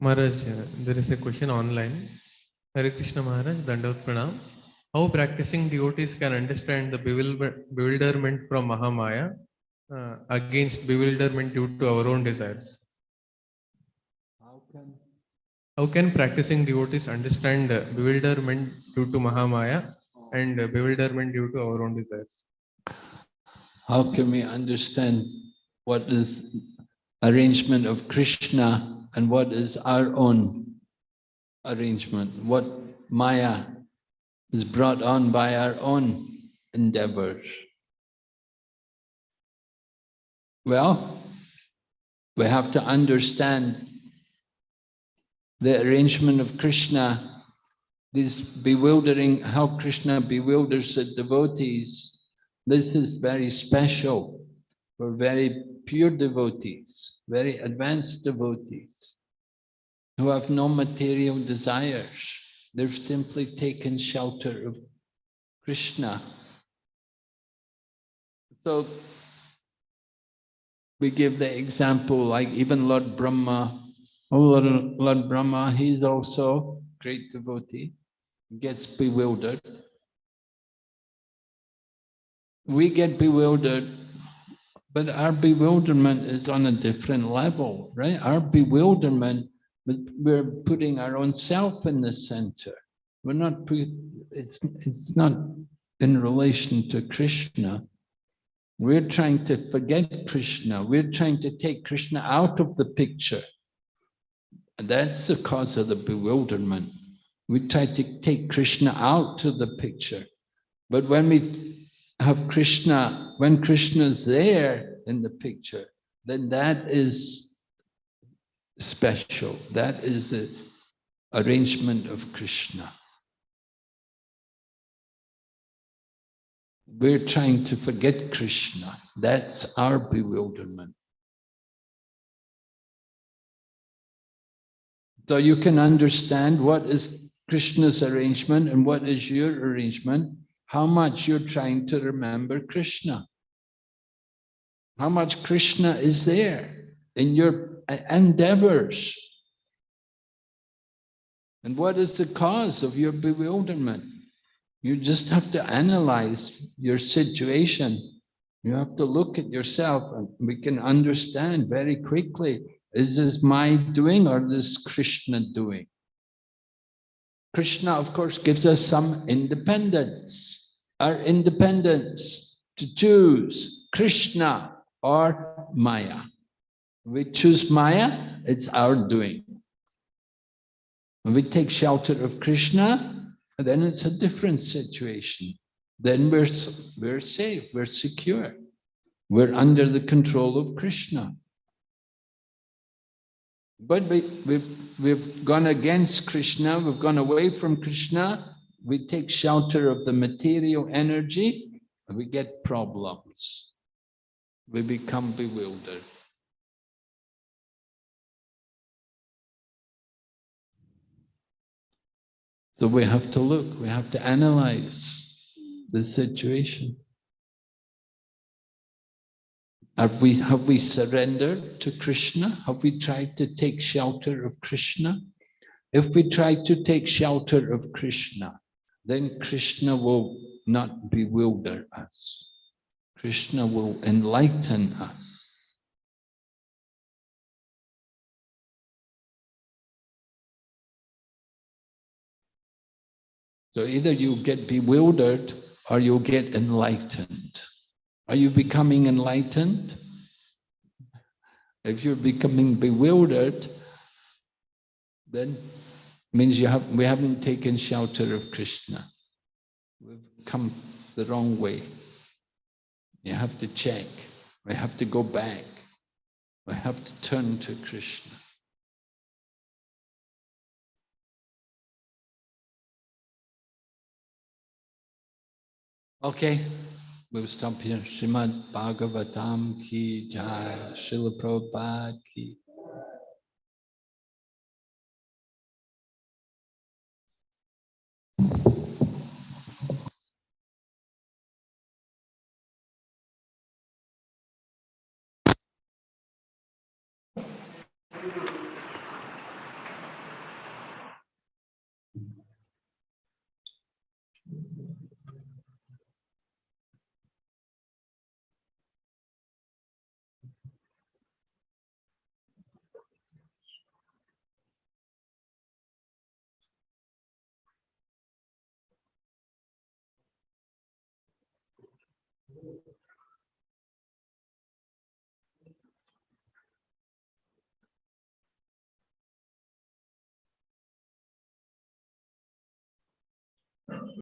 Maharaj, uh, there is a question online. Hare Krishna Maharaj, Dandavat Pranam. How practicing devotees can understand the bewilderment from Mahamaya uh, against bewilderment due to our own desires? How can practicing devotees understand bewilderment due to Mahamaya and bewilderment due to our own desires? How can we understand what is arrangement of Krishna and what is our own arrangement? What Maya is brought on by our own endeavors? Well, we have to understand the arrangement of Krishna, this bewildering, how Krishna bewilders the devotees. This is very special for very pure devotees, very advanced devotees who have no material desires. They've simply taken shelter of Krishna. So we give the example like even Lord Brahma, Lord, Lord Brahma, he's also great devotee, gets bewildered we get bewildered, but our bewilderment is on a different level, right? Our bewilderment, we're putting our own self in the center. We're not, it's, it's not in relation to Krishna. We're trying to forget Krishna. We're trying to take Krishna out of the picture. That's the cause of the bewilderment. We try to take Krishna out of the picture. But when we have Krishna, when Krishna is there in the picture, then that is special. That is the arrangement of Krishna. we're trying to forget Krishna. That's our bewilderment. So you can understand what is Krishna's arrangement and what is your arrangement, how much you're trying to remember Krishna. How much Krishna is there in your endeavors. And what is the cause of your bewilderment? You just have to analyze your situation. You have to look at yourself and we can understand very quickly, is this my doing or this Krishna doing? Krishna, of course, gives us some independence. Our independence to choose Krishna or Maya. We choose Maya, it's our doing. We take shelter of Krishna, then it's a different situation. Then we're, we're safe, we're secure. We're under the control of Krishna. But we, we've, we've gone against Krishna, we've gone away from Krishna, we take shelter of the material energy, and we get problems. We become bewildered. So we have to look, we have to analyze the situation. Have we, have we surrendered to Krishna? Have we tried to take shelter of Krishna? If we try to take shelter of Krishna, then Krishna will not bewilder us. Krishna will enlighten us. So either you get bewildered or you get enlightened. Are you becoming enlightened? If you're becoming bewildered, then means you have we haven't taken shelter of Krishna. We've come the wrong way. You have to check. We have to go back. We have to turn to Krishna. Okay, here. Srimad Bhagavatam ki jai, Srila Prabhupada ki.